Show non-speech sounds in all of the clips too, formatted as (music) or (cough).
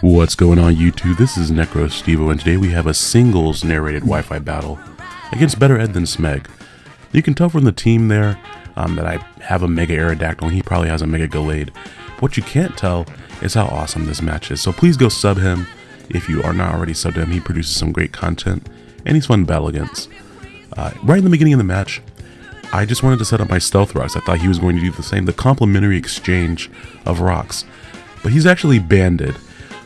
What's going on YouTube? This is Necro Stevo and today we have a singles narrated Wi-Fi battle against Better Ed than Smeg. You can tell from the team there um, that I have a Mega Aerodactyl and he probably has a Mega Gallade. What you can't tell is how awesome this match is. So please go sub him if you are not already subbed him. He produces some great content and he's fun to battle against. Uh, right in the beginning of the match, I just wanted to set up my Stealth Rocks. I thought he was going to do the same, the complimentary exchange of rocks. But he's actually banded.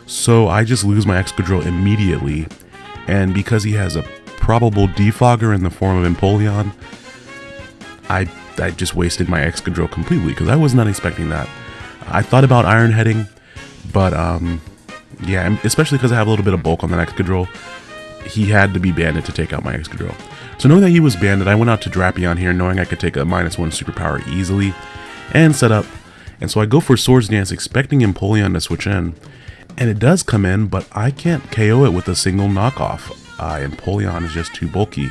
So I just lose my Excadrill immediately, and because he has a probable defogger in the form of Empoleon, I, I just wasted my Excadrill completely because I was not expecting that. I thought about Iron Heading, but um, yeah, especially because I have a little bit of bulk on that Excadrill, he had to be banded to take out my Excadrill. So knowing that he was banded, I went out to Drapion here knowing I could take a minus one superpower easily and set up. And so I go for Swords Dance expecting Empoleon to switch in. And it does come in, but I can't KO it with a single knockoff. Uh, Empoleon is just too bulky,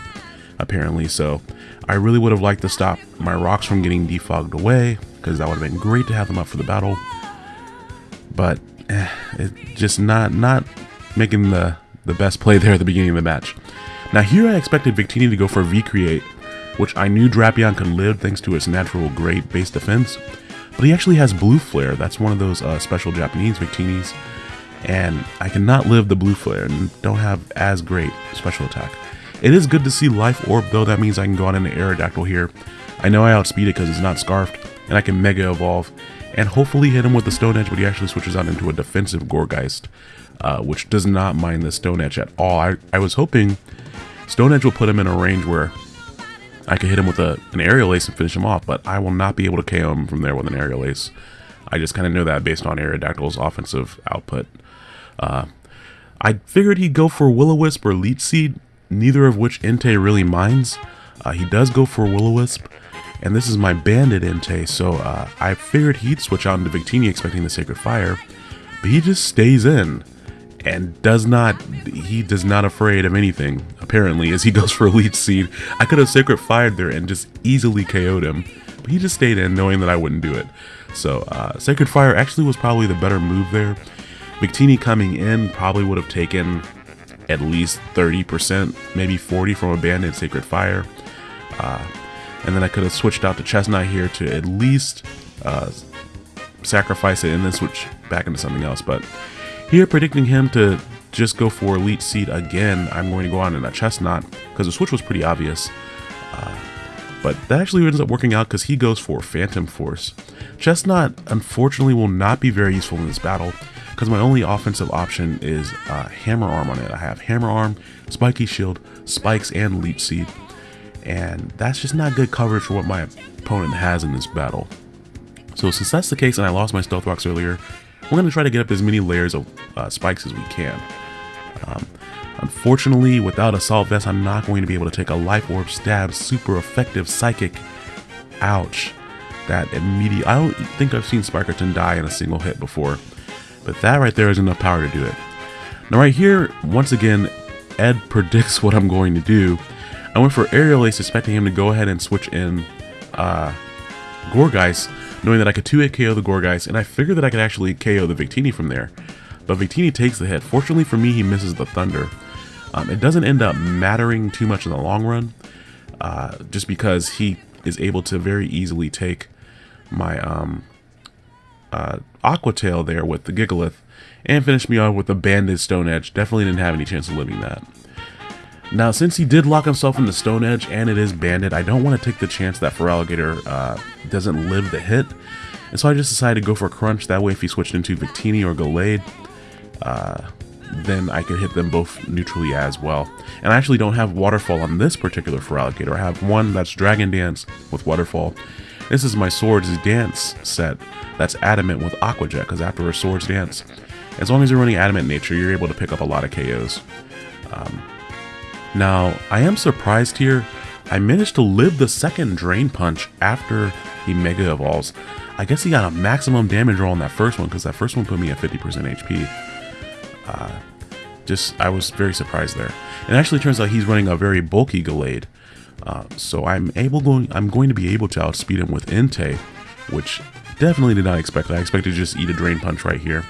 apparently. So I really would have liked to stop my rocks from getting defogged away, because that would have been great to have them up for the battle. But eh, it's just not not making the, the best play there at the beginning of the match. Now here I expected Victini to go for V-Create, which I knew Drapion could live thanks to its natural great base defense. But he actually has Blue Flare, that's one of those uh, special Japanese Victinis and I cannot live the blue flare and don't have as great special attack. It is good to see Life Orb though, that means I can go on into Aerodactyl here. I know I outspeed it because it's not Scarfed, and I can Mega Evolve, and hopefully hit him with the Stone Edge, but he actually switches out into a defensive Gourgeist, uh, which does not mind the Stone Edge at all. I, I was hoping Stone Edge will put him in a range where I could hit him with a, an Aerial Ace and finish him off, but I will not be able to KO him from there with an Aerial Ace. I just kind of know that based on Aerodactyl's offensive output. Uh, I figured he'd go for Will-O-Wisp or Leech Seed, neither of which Entei really minds. Uh, he does go for Will-O-Wisp, and this is my Banded Entei, so uh, I figured he'd switch out into Victini expecting the Sacred Fire, but he just stays in and does not, he does not afraid of anything, apparently, as he goes for Leech Seed. I could have Sacred Fired there and just easily KO'd him, but he just stayed in knowing that I wouldn't do it. So, uh, Sacred Fire actually was probably the better move there. Victini coming in probably would have taken at least 30%, maybe 40 from Abandoned Sacred Fire. Uh, and then I could have switched out to Chesnaught here to at least uh, sacrifice it and then switch back into something else. But here, predicting him to just go for Elite Seed again, I'm going to go on in a Chesnaught because the switch was pretty obvious. Uh, but that actually ends up working out because he goes for Phantom Force. Chesnaught, unfortunately, will not be very useful in this battle because my only offensive option is uh, Hammer Arm on it. I have Hammer Arm, Spiky Shield, Spikes, and Leech Seed. And that's just not good coverage for what my opponent has in this battle. So since that's the case and I lost my Stealth Rocks earlier, we're going to try to get up as many layers of uh, spikes as we can. Um, unfortunately, without Assault Vest, I'm not going to be able to take a Life Orb Stab super effective Psychic. Ouch. That immediate... I don't think I've seen Spikerton die in a single hit before. But that right there is enough power to do it. Now right here, once again, Ed (laughs) predicts what I'm going to do. I went for Aerial Ace expecting him to go ahead and switch in uh, Gourgeist, knowing that I could 2-hit KO the Gourgeist, and I figured that I could actually KO the Victini from there. But Victini takes the hit. Fortunately for me, he misses the Thunder. Um, it doesn't end up mattering too much in the long run, uh, just because he is able to very easily take my um, uh, Aqua Tail there with the Gigalith and finish me off with the Banded Stone Edge. Definitely didn't have any chance of living that. Now, since he did lock himself in the Stone Edge and it is banded, I don't want to take the chance that Feraligatr uh, doesn't live the hit. And so I just decided to go for Crunch. That way, if he switched into Victini or Gallade, uh, then I could hit them both neutrally as well. And I actually don't have Waterfall on this particular Feraligatr. I have one that's Dragon Dance with Waterfall, this is my Swords Dance set that's Adamant with Aqua Jet, because after a Swords Dance, as long as you're running Adamant Nature, you're able to pick up a lot of KOs. Um, now, I am surprised here I managed to live the second Drain Punch after he Mega Evolves. I guess he got a maximum damage roll on that first one because that first one put me at 50% HP. Uh, just, I was very surprised there. And actually turns out he's running a very bulky Gallade. Uh, so I'm able going, I'm going to be able to outspeed him with Entei, which definitely did not expect. I expected to just eat a Drain Punch right here.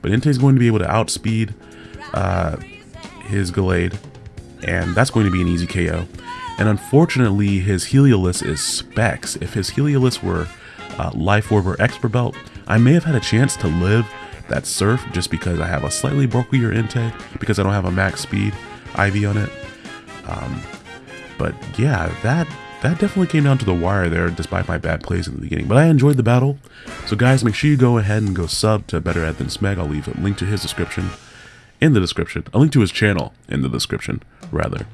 But Entei's going to be able to outspeed uh, his Gallade, and that's going to be an easy KO. And unfortunately, his Heliolisk is Specs. If his Heliolisk were uh, Life Orb or Expert Belt, I may have had a chance to live that Surf just because I have a slightly bulkier Entei, because I don't have a max speed IV on it. Um, but yeah, that that definitely came down to the wire there, despite my bad plays in the beginning. But I enjoyed the battle. So guys, make sure you go ahead and go sub to Better Ed Than Smeg. I'll leave a link to his description in the description. A link to his channel in the description, rather.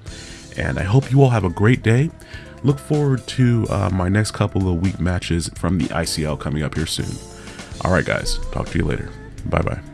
And I hope you all have a great day. Look forward to uh, my next couple of week matches from the ICL coming up here soon. Alright guys, talk to you later. Bye bye.